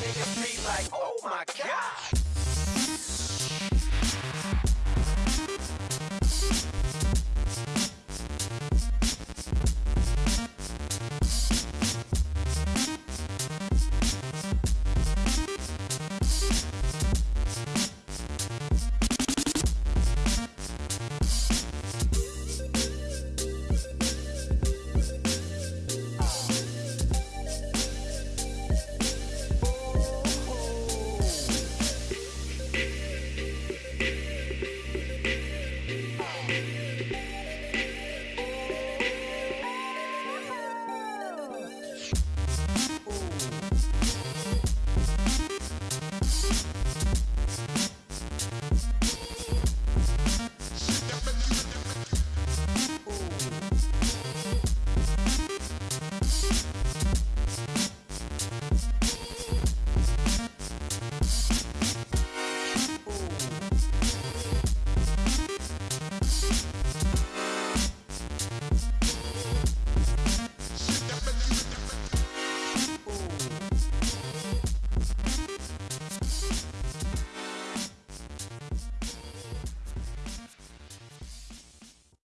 niggas be like, oh my god.